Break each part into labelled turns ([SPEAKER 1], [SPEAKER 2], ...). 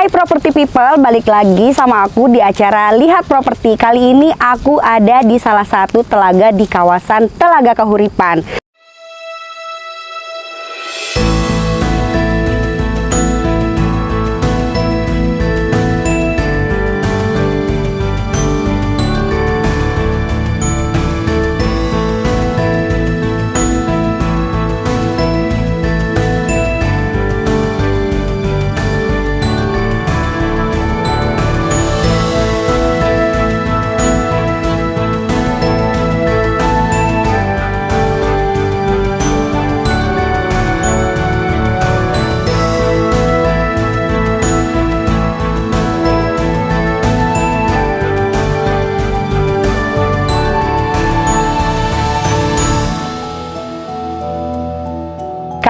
[SPEAKER 1] Hai property people, balik lagi sama aku di acara Lihat Properti. Kali ini aku ada di salah satu telaga di kawasan Telaga Kahuripan.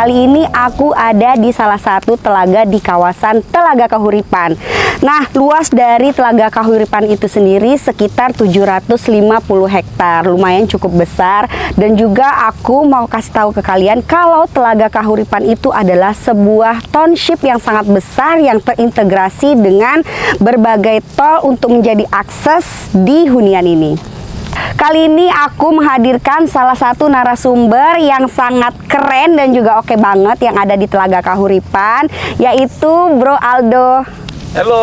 [SPEAKER 1] Kali ini aku ada di salah satu telaga di kawasan Telaga Kahuripan. Nah, luas dari Telaga Kahuripan itu sendiri sekitar 750 hektar, lumayan cukup besar. Dan juga aku mau kasih tahu ke kalian kalau Telaga Kahuripan itu adalah sebuah township yang sangat besar yang terintegrasi dengan berbagai tol untuk menjadi akses di hunian ini. Kali ini aku menghadirkan salah satu narasumber yang sangat keren dan juga oke banget yang ada di Telaga Kahuripan, yaitu Bro Aldo.
[SPEAKER 2] Halo.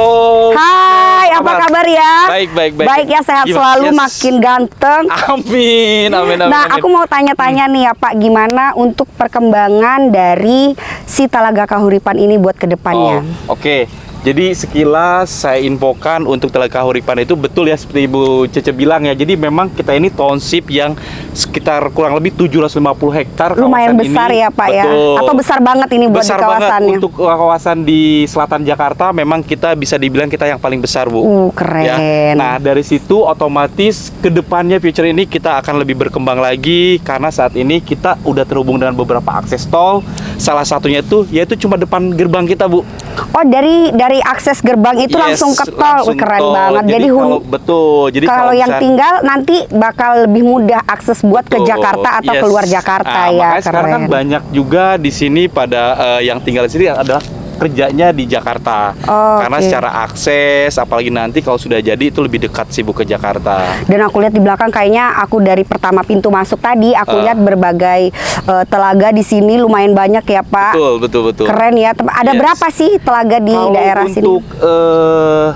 [SPEAKER 1] Hai, apa kabar, kabar ya?
[SPEAKER 2] Baik, baik, baik.
[SPEAKER 1] Baik ya, sehat gimana? selalu, yes. makin ganteng.
[SPEAKER 2] Amin, amin, amin.
[SPEAKER 1] Nah,
[SPEAKER 2] amin.
[SPEAKER 1] aku mau tanya-tanya hmm. nih ya Pak, gimana untuk perkembangan dari si Telaga Kahuripan ini buat ke depannya?
[SPEAKER 2] Oh, Oke. Okay. Jadi sekilas saya infokan untuk Telaga Huripan itu betul ya seperti Ibu Cece bilang ya. Jadi memang kita ini township yang sekitar kurang lebih 750 hektar
[SPEAKER 1] Lumayan besar ini. ya Pak ya? betul. ya. Atau besar banget ini buat
[SPEAKER 2] besar
[SPEAKER 1] di kawasannya?
[SPEAKER 2] Banget untuk kawasan di selatan Jakarta memang kita bisa dibilang kita yang paling besar Bu.
[SPEAKER 1] Uh, keren. Ya.
[SPEAKER 2] Nah dari situ otomatis ke depannya future ini kita akan lebih berkembang lagi karena saat ini kita udah terhubung dengan beberapa akses tol. Salah satunya itu yaitu cuma depan gerbang kita Bu.
[SPEAKER 1] Oh dari dari akses gerbang itu yes, langsung ke tol, langsung keren tol. banget. Jadi,
[SPEAKER 2] jadi kalau, betul. Jadi
[SPEAKER 1] kalau, kalau yang tinggal nanti bakal lebih mudah akses buat betul, ke Jakarta atau yes. keluar Jakarta
[SPEAKER 2] nah,
[SPEAKER 1] ya.
[SPEAKER 2] Makanya sekarang kan banyak juga di sini pada uh, yang tinggal di sini adalah kerjanya di Jakarta. Oh, Karena okay. secara akses, apalagi nanti kalau sudah jadi itu lebih dekat sih Bu ke Jakarta.
[SPEAKER 1] Dan aku lihat di belakang kayaknya aku dari pertama pintu masuk tadi aku uh. lihat berbagai uh, telaga di sini lumayan banyak ya Pak.
[SPEAKER 2] Betul betul betul.
[SPEAKER 1] Keren ya. Ada yes. berapa sih telaga di
[SPEAKER 2] kalau
[SPEAKER 1] daerah
[SPEAKER 2] untuk,
[SPEAKER 1] sini?
[SPEAKER 2] Untuk uh,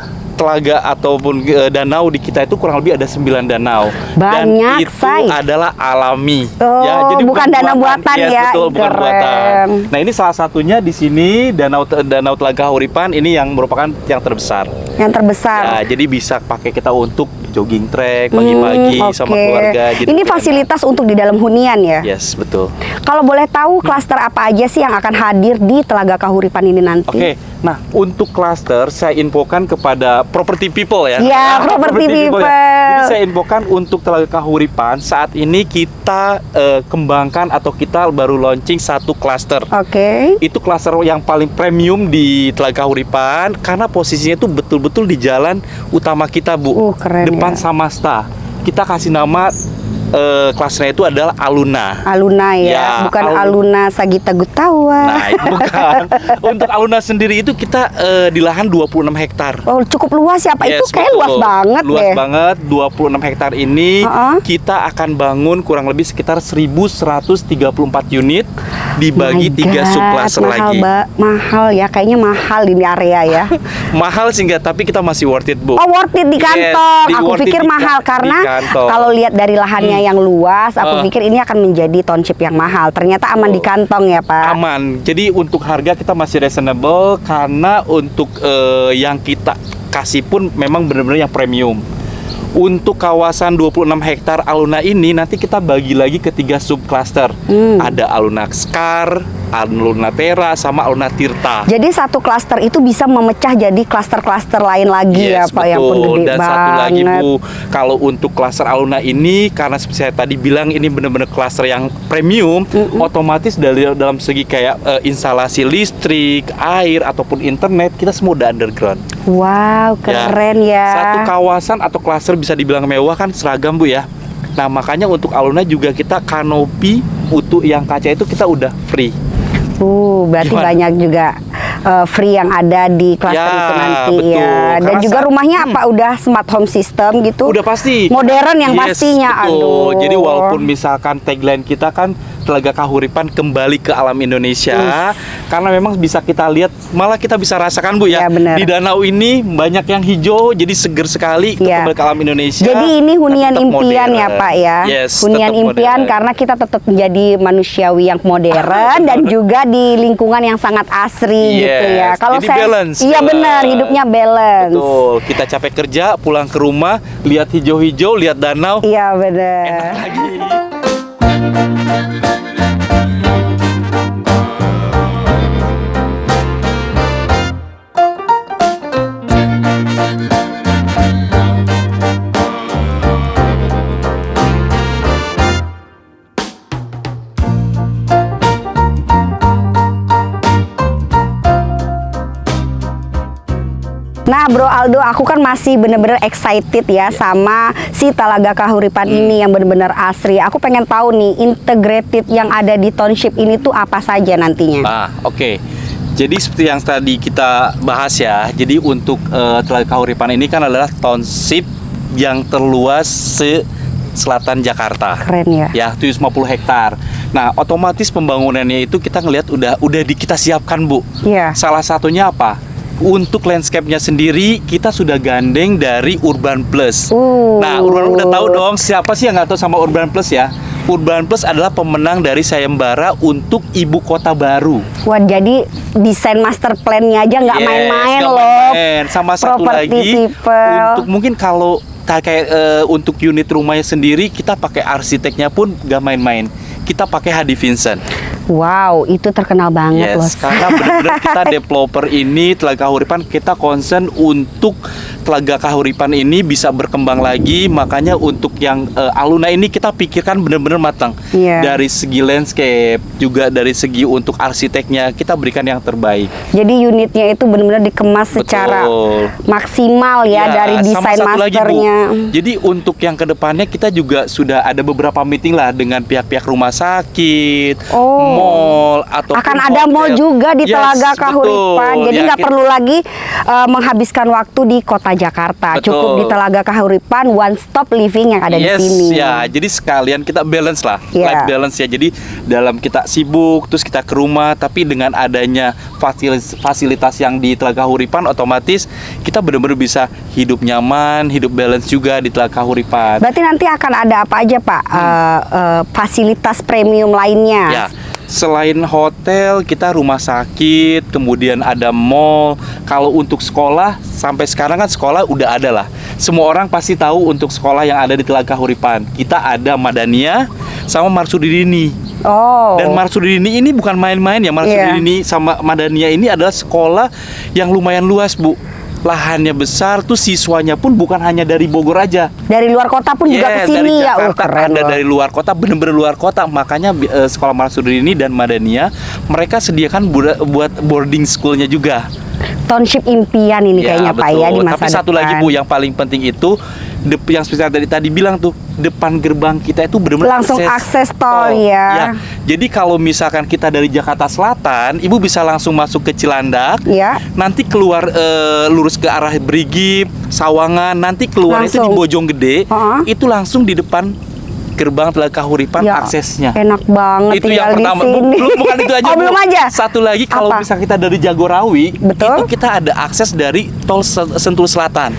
[SPEAKER 2] telaga ataupun e, danau di kita itu kurang lebih ada 9 danau.
[SPEAKER 1] Banyak,
[SPEAKER 2] Dan itu say. adalah alami.
[SPEAKER 1] Oh, ya, jadi bukan danau buatan
[SPEAKER 2] yes,
[SPEAKER 1] ya.
[SPEAKER 2] betul, bukan buatan. Nah, ini salah satunya di sini Danau Danau Telaga Huripan ini yang merupakan yang terbesar.
[SPEAKER 1] Yang terbesar.
[SPEAKER 2] Ya, jadi bisa pakai kita untuk jogging track pagi-pagi hmm, okay. sama keluarga.
[SPEAKER 1] Jadi ini fasilitas enak. untuk di dalam hunian ya?
[SPEAKER 2] Yes, betul.
[SPEAKER 1] Kalau boleh tahu klaster apa aja sih yang akan hadir di Telaga Kahuripan ini nanti?
[SPEAKER 2] Oke, okay. nah untuk klaster saya infokan kepada property people ya.
[SPEAKER 1] Iya, property, people. people. Ya.
[SPEAKER 2] Jadi saya infokan untuk Telaga Kahuripan saat ini kita uh, kembangkan atau kita baru launching satu klaster.
[SPEAKER 1] Oke. Okay.
[SPEAKER 2] Itu klaster yang paling premium di Telaga Kahuripan karena posisinya itu betul-betul di jalan utama kita, Bu.
[SPEAKER 1] Uh, keren.
[SPEAKER 2] Depan ya. Samasta. Kita kasih nama uh, kelasnya itu adalah Aluna.
[SPEAKER 1] Aluna ya, ya bukan Al Aluna Sagita Gutawa.
[SPEAKER 2] Nah, itu bukan. Untuk Aluna sendiri itu kita uh, di lahan 26 hektar.
[SPEAKER 1] Oh, cukup luas ya, Pak. Yes, itu kayak luas banget
[SPEAKER 2] luas
[SPEAKER 1] deh.
[SPEAKER 2] banget, 26 hektar ini uh -uh. kita akan bangun kurang lebih sekitar 1134 unit dibagi tiga subklaster lagi.
[SPEAKER 1] Ba mahal ya, kayaknya mahal ini area ya.
[SPEAKER 2] mahal sih enggak, tapi kita masih worth it, Bu.
[SPEAKER 1] Oh, worth it di kantong. Yes, Aku pikir mahal karena kalau lihat dari lahannya hmm. Yang luas, aku uh. pikir ini akan menjadi township yang mahal. Ternyata aman oh. di kantong ya, Pak.
[SPEAKER 2] Aman. Jadi untuk harga kita masih reasonable karena untuk uh, yang kita kasih pun memang benar-benar yang premium. Untuk kawasan 26 hektar Aluna ini nanti kita bagi lagi ke tiga subcluster. Hmm. Ada Aluna Skar, Aluna Tera, sama Aluna Tirta.
[SPEAKER 1] Jadi satu klaster itu bisa memecah jadi klaster-klaster lain lagi ya,
[SPEAKER 2] yes,
[SPEAKER 1] ya Pak
[SPEAKER 2] betul.
[SPEAKER 1] yang pun gede
[SPEAKER 2] Dan
[SPEAKER 1] banget.
[SPEAKER 2] satu lagi Bu, kalau untuk klaster Aluna ini karena seperti saya tadi bilang ini benar-benar klaster yang premium, mm -mm. otomatis dari dalam segi kayak uh, instalasi listrik, air ataupun internet kita semua udah underground.
[SPEAKER 1] Wow, keren ya. ya.
[SPEAKER 2] Satu kawasan atau klaster bisa dibilang mewah kan seragam Bu ya. Nah, makanya untuk Aluna juga kita kanopi utuh yang kaca itu kita udah free.
[SPEAKER 1] Uh, berarti Gimana? banyak juga uh, free yang ada di klaster
[SPEAKER 2] Ya,
[SPEAKER 1] itu nanti
[SPEAKER 2] betul.
[SPEAKER 1] ya. Dan
[SPEAKER 2] Karena
[SPEAKER 1] juga rumahnya apa udah smart home system gitu?
[SPEAKER 2] Udah pasti.
[SPEAKER 1] Modern yang
[SPEAKER 2] Yes,
[SPEAKER 1] pastinya.
[SPEAKER 2] betul.
[SPEAKER 1] Aduh.
[SPEAKER 2] Jadi walaupun misalkan tagline kita kan Telaga Kahuripan kembali ke alam Indonesia karena memang bisa kita lihat malah kita bisa rasakan Bu ya.
[SPEAKER 1] Iya, benar.
[SPEAKER 2] Di danau ini banyak yang hijau jadi seger sekali
[SPEAKER 1] Iya.
[SPEAKER 2] kembali ke alam Indonesia.
[SPEAKER 1] Jadi ini hunian impian ya
[SPEAKER 2] modern.
[SPEAKER 1] Pak ya.
[SPEAKER 2] Yes,
[SPEAKER 1] hunian impian
[SPEAKER 2] modern.
[SPEAKER 1] karena kita tetap menjadi manusiawi yang modern dan juga di lingkungan yang sangat asri gitu ya.
[SPEAKER 2] Yes, jadi balance,
[SPEAKER 1] Iya benar, hidupnya balance.
[SPEAKER 2] Betul, kita capek kerja, pulang ke rumah, lihat hijau-hijau, lihat danau,
[SPEAKER 1] Iya benar.
[SPEAKER 2] enak lagi. Thank you.
[SPEAKER 1] Nah, Bro Aldo, aku kan masih bener-bener excited ya sama si Talaga Kahuripan
[SPEAKER 2] Hmm.
[SPEAKER 1] ini yang bener-bener asri. Aku pengen tahu nih integrated yang ada di township ini tuh apa saja nantinya.
[SPEAKER 2] Nah, oke. Jadi seperti yang tadi kita bahas ya. Jadi untuk eh, Telaga Kahuripan ini kan adalah township yang terluas se selatan Jakarta.
[SPEAKER 1] Keren ya.
[SPEAKER 2] Ya, 750 hektar. Nah, otomatis pembangunannya itu kita ngelihat udah udah di kita siapkan, Bu.
[SPEAKER 1] Iya.
[SPEAKER 2] Salah satunya apa? Untuk landscape-nya sendiri kita sudah gandeng dari Urban Plus.
[SPEAKER 1] Uh.
[SPEAKER 2] Nah, Urban udah tahu dong siapa sih yang nggak tahu sama Urban Plus ya? Urban Plus adalah pemenang dari sayembara untuk ibu kota baru.
[SPEAKER 1] Wah, jadi desain master plan-nya aja nggak
[SPEAKER 2] Yes,
[SPEAKER 1] main-main
[SPEAKER 2] nggak
[SPEAKER 1] loh.
[SPEAKER 2] main-main. Sama satu
[SPEAKER 1] Property
[SPEAKER 2] lagi
[SPEAKER 1] people.
[SPEAKER 2] untuk mungkin kalau kayak eh, untuk unit rumahnya sendiri kita pakai arsiteknya pun gak main-main. Kita pakai Hadi Vincent.
[SPEAKER 1] Wow, itu terkenal banget loh.
[SPEAKER 2] Yes, karena benar-benar kita developer ini Telaga Kahuripan kita concern untuk Telaga Kahuripan ini bisa berkembang lagi makanya untuk yang eh, Aluna ini kita pikirkan benar-benar matang
[SPEAKER 1] Iya.
[SPEAKER 2] dari segi landscape juga dari segi untuk arsiteknya kita berikan yang terbaik
[SPEAKER 1] Jadi unitnya itu benar-benar dikemas
[SPEAKER 2] Betul.
[SPEAKER 1] secara maksimal ya, dari
[SPEAKER 2] sama
[SPEAKER 1] desain
[SPEAKER 2] satu lagi, Bu.
[SPEAKER 1] masternya.
[SPEAKER 2] Jadi untuk yang ke depannya kita juga sudah ada beberapa meeting lah dengan pihak-pihak rumah sakit,
[SPEAKER 1] Oh.
[SPEAKER 2] Mall atau
[SPEAKER 1] akan ada mall juga di Telaga Kahuripan. Jadi
[SPEAKER 2] Ya,
[SPEAKER 1] nggak perlu lagi uh, menghabiskan waktu di kota Jakarta.
[SPEAKER 2] Betul.
[SPEAKER 1] Cukup di Telaga Kahuripan one stop living yang ada
[SPEAKER 2] yes,
[SPEAKER 1] di sini.
[SPEAKER 2] ya. Jadi sekalian kita balance lah,
[SPEAKER 1] Iya.
[SPEAKER 2] life balance ya. Jadi dalam kita sibuk, terus kita ke rumah, tapi dengan adanya fasilitas, fasilitas yang di Telaga Kahuripan, otomatis kita benar-benar bisa hidup nyaman, hidup balance juga di Telaga Kahuripan.
[SPEAKER 1] Berarti nanti akan ada apa aja Pak?
[SPEAKER 2] Hmm.
[SPEAKER 1] Uh, uh, fasilitas premium lainnya.
[SPEAKER 2] Ya, selain hotel, kita rumah sakit, kemudian ada mall. Kalau untuk sekolah, sampai sekarang kan sekolah udah ada lah. Semua orang pasti tahu untuk sekolah yang ada di Telaga Huripan. Kita ada Madania sama Marsudini.
[SPEAKER 1] Oh.
[SPEAKER 2] Dan Marsudini ini bukan main-main ya. Marsudini sama Madania ini adalah sekolah yang lumayan luas, Bu. Lahannya besar, tuh siswanya pun bukan hanya dari Bogor aja.
[SPEAKER 1] dari luar kota pun juga
[SPEAKER 2] Yes,
[SPEAKER 1] ke sini ya. Oh,
[SPEAKER 2] Jakarta
[SPEAKER 1] keren
[SPEAKER 2] ada
[SPEAKER 1] loh.
[SPEAKER 2] dari luar kota, bener-bener luar kota. Makanya eh, sekolah Marsudini dan Madania mereka sediakan buat boarding schoolnya juga.
[SPEAKER 1] Township impian ini kayaknya Pak ya di
[SPEAKER 2] betul.
[SPEAKER 1] masa
[SPEAKER 2] Tapi satu
[SPEAKER 1] depan.
[SPEAKER 2] lagi Bu, yang paling penting itu dep- yang spesial dari tadi bilang tuh depan gerbang kita itu benar-benar
[SPEAKER 1] Langsung akses tol, ya.
[SPEAKER 2] Jadi kalau misalkan kita dari Jakarta Selatan, Ibu bisa langsung masuk ke Cilandak.
[SPEAKER 1] Ya.
[SPEAKER 2] Nanti keluar eh, lurus ke arah Brigi, Sawangan, nanti keluar itu di
[SPEAKER 1] Langsung.
[SPEAKER 2] Bojonggede,
[SPEAKER 1] Heeh.
[SPEAKER 2] itu langsung di depan gerbang Telaga Kahuripan
[SPEAKER 1] Ya,
[SPEAKER 2] aksesnya.
[SPEAKER 1] Enak banget
[SPEAKER 2] itu yang pertama. belum bukan itu aja.
[SPEAKER 1] oh, belum aja.
[SPEAKER 2] Satu lagi kalau
[SPEAKER 1] Apa?
[SPEAKER 2] bisa kita dari Jagorawi,
[SPEAKER 1] Betul.
[SPEAKER 2] itu kita ada akses dari tol Se- Sentul Selatan.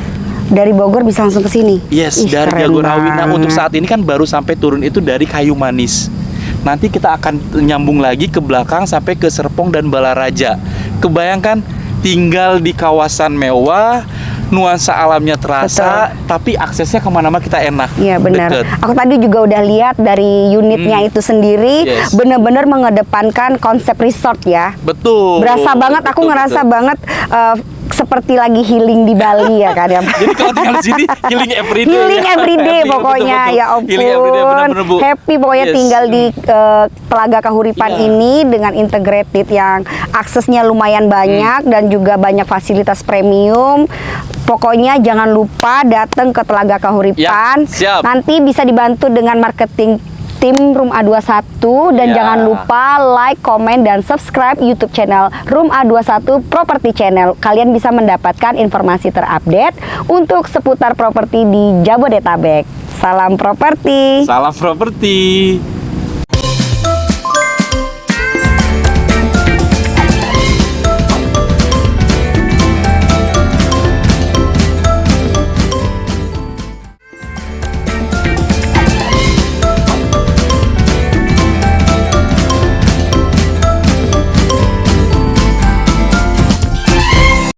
[SPEAKER 1] Dari Bogor bisa langsung ke sini.
[SPEAKER 2] Yes,
[SPEAKER 1] Ih,
[SPEAKER 2] dari
[SPEAKER 1] keren
[SPEAKER 2] Jagorawi. Nah,
[SPEAKER 1] banget.
[SPEAKER 2] untuk saat ini kan baru sampai turun itu dari Kayu Manis. Nanti kita akan nyambung lagi ke belakang sampai ke Serpong dan Balaraja. Kebayangkan tinggal di kawasan mewah, nuansa alamnya terasa, tapi aksesnya ke mana-mana kita enak.
[SPEAKER 1] Iya benar.
[SPEAKER 2] deket.
[SPEAKER 1] Aku tadi juga udah lihat dari unitnya
[SPEAKER 2] Hmm.
[SPEAKER 1] itu sendiri
[SPEAKER 2] Yes.
[SPEAKER 1] bener-bener mengedepankan konsep resort ya.
[SPEAKER 2] Betul.
[SPEAKER 1] Berasa banget aku
[SPEAKER 2] Betul,
[SPEAKER 1] ngerasa
[SPEAKER 2] betul.
[SPEAKER 1] banget eh, seperti lagi healing di Bali ya kan ya.
[SPEAKER 2] Jadi kalau tinggal di sini healing everyday.
[SPEAKER 1] Healing
[SPEAKER 2] ya.
[SPEAKER 1] everyday
[SPEAKER 2] Healing,
[SPEAKER 1] pokoknya
[SPEAKER 2] betul-betul.
[SPEAKER 1] ya ampun.
[SPEAKER 2] Healing everyday benar-benar Bu.
[SPEAKER 1] Happy pokoknya
[SPEAKER 2] Yes.
[SPEAKER 1] tinggal di eh, Telaga Kahuripan
[SPEAKER 2] Iya.
[SPEAKER 1] ini dengan integrated yang aksesnya lumayan
[SPEAKER 2] Hmm.
[SPEAKER 1] banyak dan juga banyak fasilitas premium. Pokoknya jangan lupa datang ke Telaga Kahuripan.
[SPEAKER 2] Ya, siap.
[SPEAKER 1] Nanti bisa dibantu dengan marketing tim Room A21 dan
[SPEAKER 2] Ya.
[SPEAKER 1] jangan lupa like, komen dan subscribe YouTube channel Room A21 Property Channel. Kalian bisa mendapatkan informasi terupdate untuk seputar properti di Jabodetabek. Salam properti.
[SPEAKER 2] Salam properti.